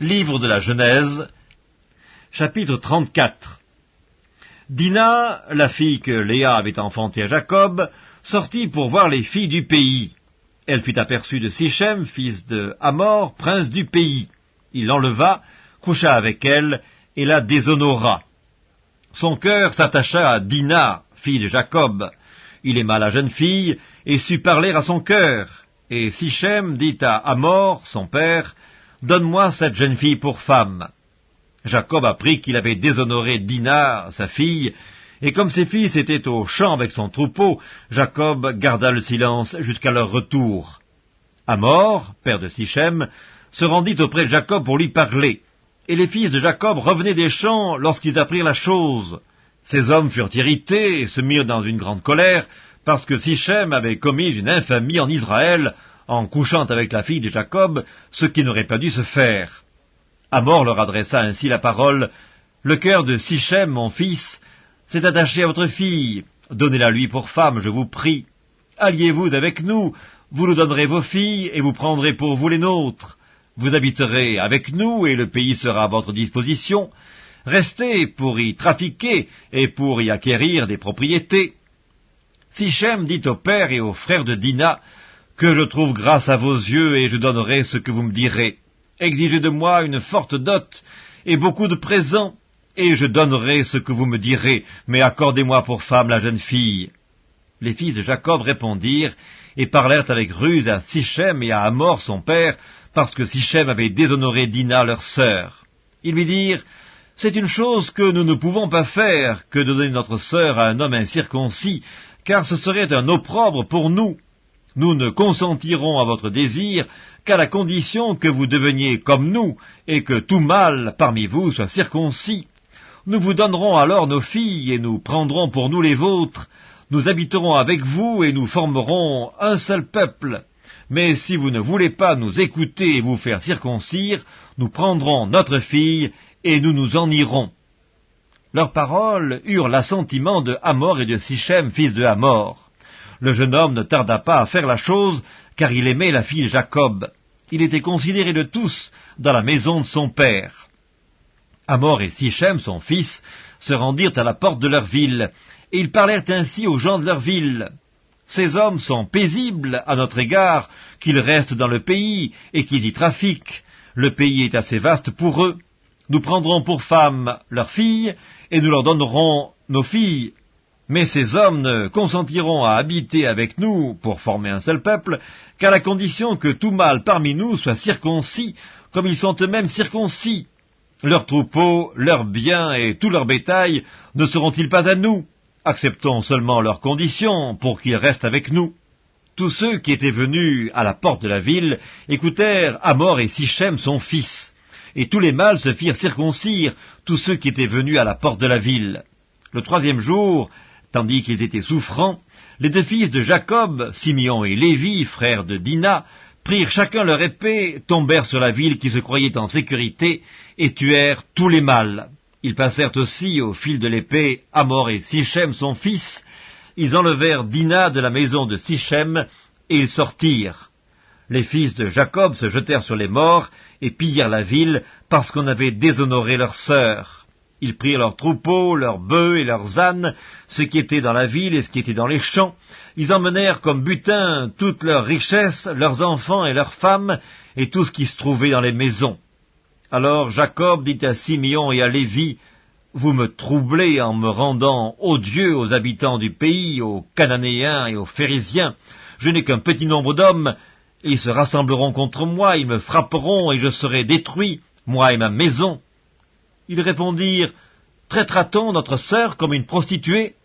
Livre de la Genèse, chapitre 34 Dina, la fille que Léa avait enfantée à Jacob, sortit pour voir les filles du pays. Elle fut aperçue de Sichem, fils de Hamor, prince du pays. Il l'enleva, coucha avec elle, et la déshonora. Son cœur s'attacha à Dina, fille de Jacob. Il aima la jeune fille, et sut parler à son cœur. Et Sichem dit à Hamor, son père, Donne-moi cette jeune fille pour femme. Jacob apprit qu'il avait déshonoré Dinah, sa fille, et comme ses fils étaient au champ avec son troupeau, Jacob garda le silence jusqu'à leur retour. Amor, père de Sichem, se rendit auprès de Jacob pour lui parler, et les fils de Jacob revenaient des champs lorsqu'ils apprirent la chose. Ces hommes furent irrités et se mirent dans une grande colère, parce que Sichem avait commis une infamie en Israël en couchant avec la fille de Jacob, ce qui n'aurait pas dû se faire. Amor leur adressa ainsi la parole, Le cœur de Sichem, mon fils, s'est attaché à votre fille, donnez-la lui pour femme, je vous prie. Alliez-vous avec nous, vous nous donnerez vos filles, et vous prendrez pour vous les nôtres. Vous habiterez avec nous, et le pays sera à votre disposition. Restez pour y trafiquer, et pour y acquérir des propriétés. Sichem dit au père et aux frères de Dina, que je trouve grâce à vos yeux, et je donnerai ce que vous me direz. Exigez de moi une forte dot, et beaucoup de présents, et je donnerai ce que vous me direz, mais accordez-moi pour femme la jeune fille. Les fils de Jacob répondirent, et parlèrent avec ruse à Sichem et à Amor son père, parce que Sichem avait déshonoré Dina leur sœur. Ils lui dirent, C'est une chose que nous ne pouvons pas faire, que donner notre sœur à un homme incirconcis, car ce serait un opprobre pour nous. Nous ne consentirons à votre désir qu'à la condition que vous deveniez comme nous, et que tout mâle parmi vous soit circoncis. Nous vous donnerons alors nos filles, et nous prendrons pour nous les vôtres. Nous habiterons avec vous, et nous formerons un seul peuple. Mais si vous ne voulez pas nous écouter et vous faire circoncire, nous prendrons notre fille, et nous nous en irons. Leurs paroles eurent l'assentiment de Hamor et de Sichem, fils de Hamor. Le jeune homme ne tarda pas à faire la chose, car il aimait la fille Jacob. Il était considéré de tous dans la maison de son père. Amor et Sichem, son fils, se rendirent à la porte de leur ville, et ils parlèrent ainsi aux gens de leur ville. Ces hommes sont paisibles à notre égard, qu'ils restent dans le pays et qu'ils y trafiquent. Le pays est assez vaste pour eux. Nous prendrons pour femmes leurs filles, et nous leur donnerons nos filles mais ces hommes ne consentiront à habiter avec nous pour former un seul peuple qu'à la condition que tout mâle parmi nous soit circoncis, comme ils sont eux-mêmes circoncis. Leurs troupeaux, leurs biens et tout leur bétail ne seront-ils pas à nous? Acceptons seulement leurs conditions pour qu'ils restent avec nous. Tous ceux qui étaient venus à la porte de la ville écoutèrent Amor et Sichem son fils, et tous les mâles se firent circoncire, tous ceux qui étaient venus à la porte de la ville. Le troisième jour, Tandis qu'ils étaient souffrants, les deux fils de Jacob, Simeon et Lévi, frères de Dina, prirent chacun leur épée, tombèrent sur la ville qui se croyait en sécurité, et tuèrent tous les mâles. Ils passèrent aussi au fil de l'épée Amor et Sichem son fils. Ils enlevèrent Dina de la maison de Sichem, et ils sortirent. Les fils de Jacob se jetèrent sur les morts, et pillèrent la ville, parce qu'on avait déshonoré leur sœur. Ils prirent leurs troupeaux, leurs bœufs et leurs ânes, ce qui était dans la ville et ce qui était dans les champs. Ils emmenèrent comme butin toutes leurs richesses, leurs enfants et leurs femmes, et tout ce qui se trouvait dans les maisons. Alors Jacob dit à Simeon et à Lévi, Vous me troublez en me rendant odieux aux habitants du pays, aux Cananéens et aux Phérésiens. Je n'ai qu'un petit nombre d'hommes, ils se rassembleront contre moi, ils me frapperont, et je serai détruit, moi et ma maison. Ils répondirent, Traitera-t-on notre sœur comme une prostituée?